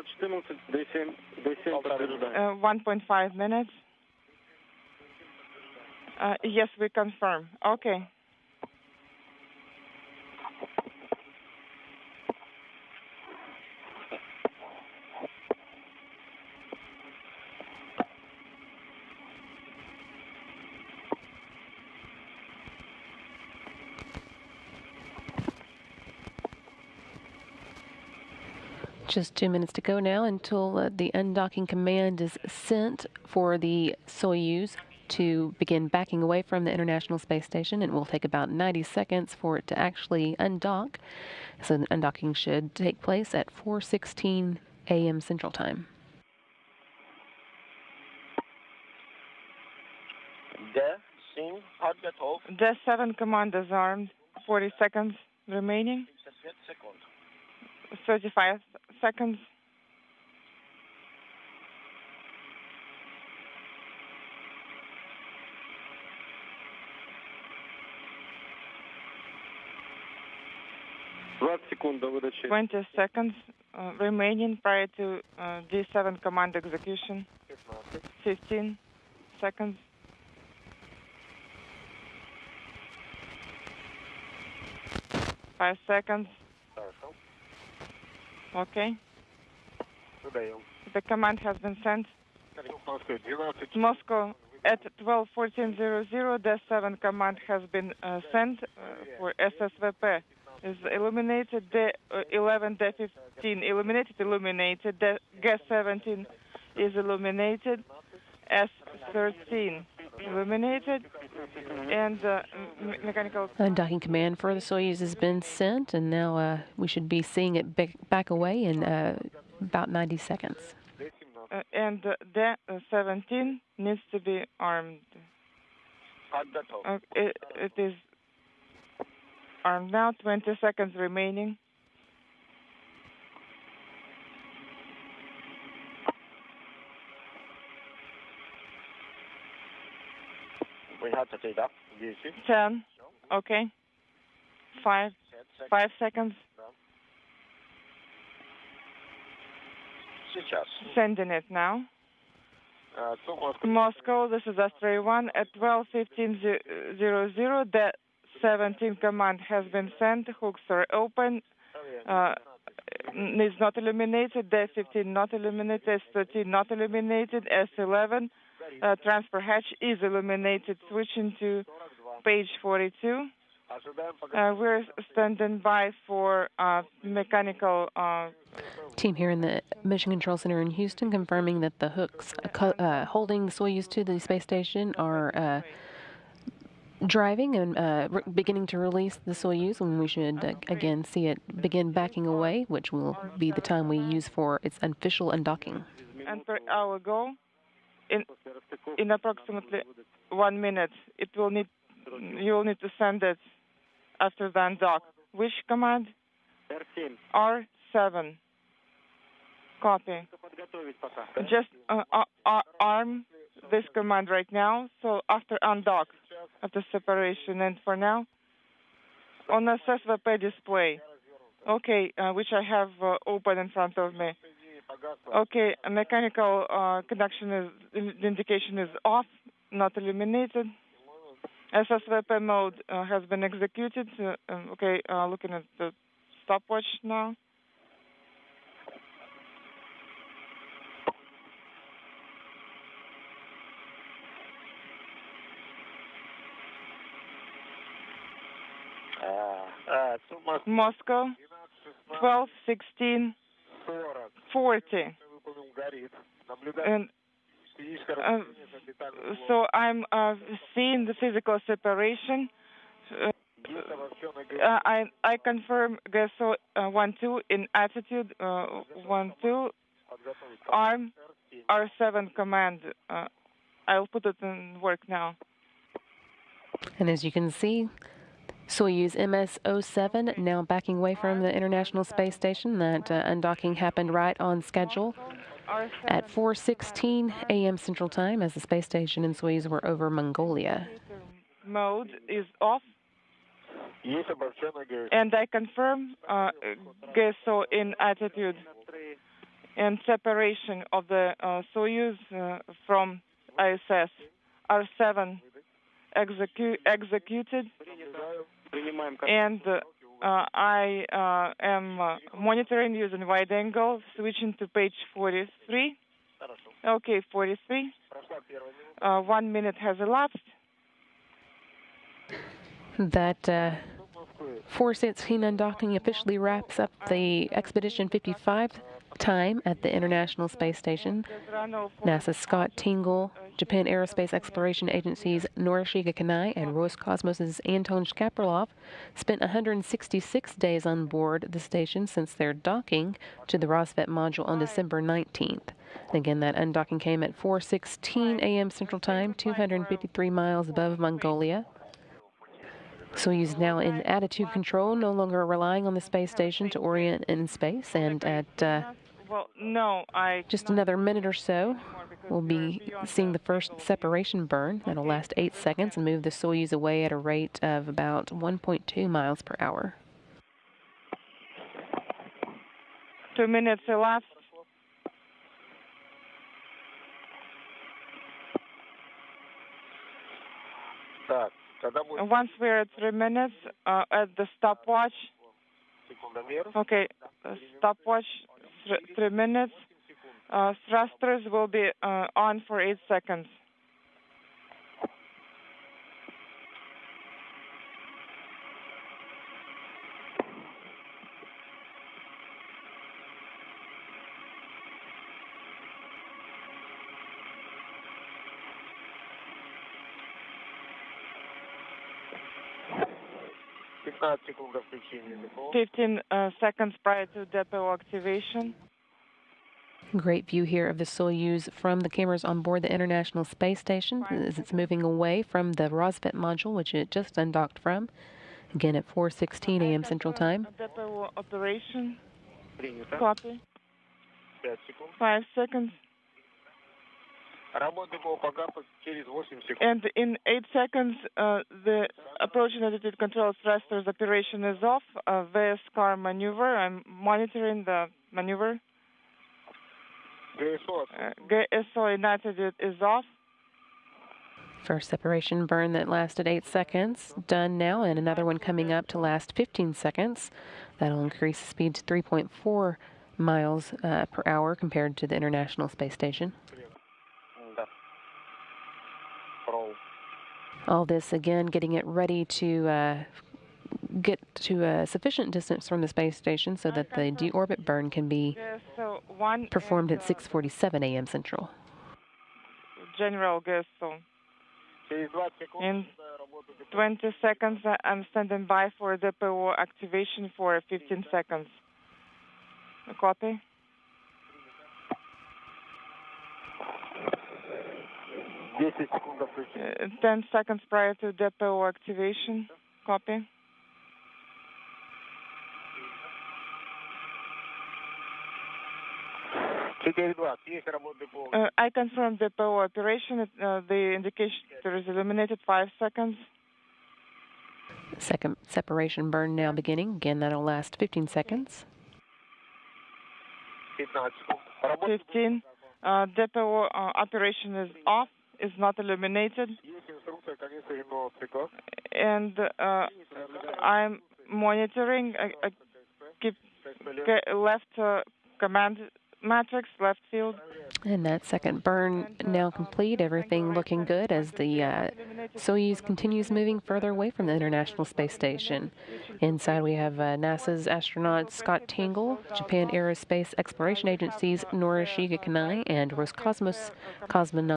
12.14, D7, D7 подтверждаю. Uh, 1.5 minutes. Uh, yes, we confirm. Okay. Just two minutes to go now until uh, the undocking command is sent for the Soyuz to begin backing away from the International Space Station. It will take about 90 seconds for it to actually undock. So the undocking should take place at 4:16 a.m. Central Time. The 7 command is armed. 40 seconds remaining. 35 seconds. Twenty seconds uh, remaining prior to uh, G7 command execution. Fifteen seconds. Five seconds. Okay. Um, the command has been sent. Moscow at 12.14.00, the 7 command has been uh, sent uh, for SSVP. Is illuminated the uh, 11, the 15 illuminated, illuminated, the gas 17 is illuminated, S13 illuminated, and uh, mechanical. Undocking command for the Soyuz has been sent, and now uh, we should be seeing it back away in uh, about 90 seconds. Uh, and the 17 needs to be armed. Uh, it, it is armed now, 20 seconds remaining. We have to take up. 10, 10. Okay. Five. 50 секунд. Five seconds. Сейчас. Sending it now. А, Су Москва. Moscow, this is Astray 1 at 12:15:00. The 17 command has been sent. Hooks are open. Uh, is not eliminated. The 15 not eliminated. S13 not eliminated. S11 uh, transfer hatch is illuminated. Switching to page 42. Uh, we're standing by for uh, mechanical uh, team here in the Mission Control Center in Houston, confirming that the hooks uh, uh, holding Soyuz to the space station are uh, driving and beginning to release the Soyuz. When we should again see it begin backing away, which will be the time we use for its official undocking. And per hour goal in in approximately one minute. It will need you will need to send it after undock. Which command? R7. Copy. Just uh, uh, uh, arm this command right now. So after undock, after separation, and for now, on a SSVP display. Okay, uh, which I have uh, open in front of me. Okay, mechanical uh, conduction is indication is off, not illuminated. SSVP mode uh, has been executed. Uh, um, okay, uh, looking at the stopwatch now. Moscow, 1216. 40. And uh, so I'm seeing the physical separation. Uh, uh, I I confirm gesso one two in attitude one two arm R seven command. I'll put it in work now. And as you can see, Soyuz MS-07 now backing away from the International Space Station. That uh, undocking happened right on schedule at 4.16 a.m. Central Time as the space station and Soyuz were over Mongolia. Mode is off. And I confirm uh, GESO in attitude and separation of the uh, Soyuz uh, from ISS. R7 execu- executed and uh, I uh, am uh, monitoring using wide angle, switching to page 43. Okay, 43. One minute has elapsed. That Forces Hinan docking officially wraps up the Expedition 55 time at the International Space Station. NASA's Scott Tingle Japan Aerospace Exploration Agency's Norishige Kanai, and Roscosmos's Anton Shkaplerov spent 166 days on board the station since their docking to the Rassvet module on December 19th. Again, that undocking came at 4:16 a.m. Central Time, 253 miles above Mongolia. Soyuz now in attitude control, no longer relying on the space station to orient in space, and at uh, well, no, I. Just another minute or so, we'll be seeing the first separation burn. That'll last eight seconds and move the Soyuz away at a rate of about 1.2 miles per hour. Two minutes elapsed. Once we're at three minutes, uh, at the stopwatch, okay, stopwatch th- three minutes. Uh, thrusters will be uh, on for eight seconds. 15 uh, seconds prior to depot activation. Great view here of the Soyuz from the cameras on board the International Space Station as it's moving away from the Rassvet module, which it just undocked from. Again at 4:16 a.m. Central Time. Depot operation. Copy. Five seconds. Работа ДПО погасла через восемь секунд. And in eight seconds, uh, the approach and attitude control thrusters operation is off. Uh, VS car maneuver. I'm monitoring the maneuver. ГСО Uh, GSO in attitude is off. First separation burn that lasted 8 seconds, done now, and another one coming up to last 15 seconds. That'll increase the speed to 3.4 miles uh, per hour compared to the International Space Station. all this again, getting it ready to uh, get to a sufficient distance from the space station so that the deorbit burn can be performed at 6:47 a.m. Central. General Gestel. In 20 seconds, I'm standing by for the PO activation for 15 seconds. Copy. 10 seconds prior to depot activation. Copy. Uh, I confirm depot operation. Uh, the indication there is illuminated. Five seconds. Second separation burn now beginning. Again, that'll last 15 seconds. 15. Uh, depot uh, operation is off is not eliminated, And uh, I'm monitoring. I, I keep left uh, command matrix, left field. And that second burn now complete, everything looking good as the uh, Soyuz continues moving further away from the International Space Station. Inside we have uh, NASA's astronaut Scott Tingle, Japan Aerospace Exploration Agency's Norishige Kanai, and Roscosmos cosmonaut.